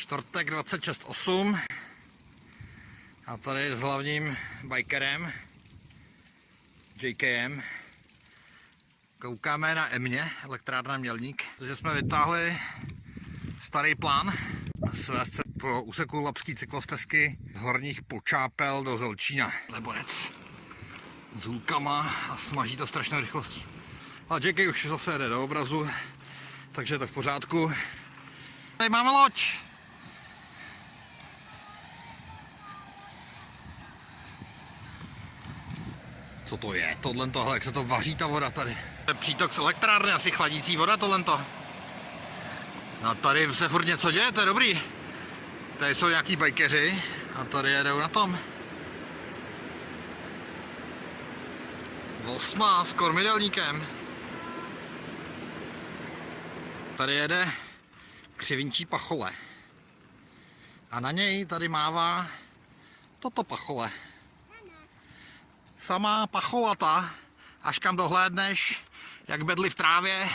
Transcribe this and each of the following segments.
Čtvrtek 26.8 a tady s hlavním bikerem JKM koukáme na Emě, elektrárna Mělník, protože jsme vytáhli starý plán svést po úseku Lapský cyklostezky z horních Počápel do Zelčína. Leborec s hůlkama a smaží to strašnou rychlostí. A JK už zase jde do obrazu, takže je to v pořádku. Tady máme loď. Co to je? Tohle tohle, jak se to vaří ta voda tady. To je přítok z elektrárny, asi chladící voda tohle to. No tady se furt něco děje, to je dobrý. Tady jsou nějaký bajkeři a tady jedou na tom. Osma s kormidelníkem. Tady jede křivinčí pachole. A na něj tady mává toto pachole. Samá pacholata, až kam dohlédneš, jak bedly v trávě,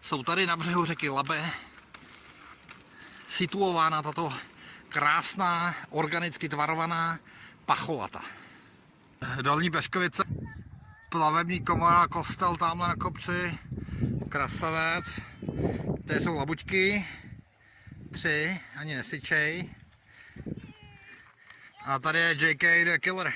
jsou tady na břehu řeky Labe situována tato krásná, organicky tvarovaná pacholata. Dolní Beškovice, plavební komora, kostel tamhle na kopci, krasavec. Tady jsou labuťky, tři, ani nesyčej. A tady je JK the Killer.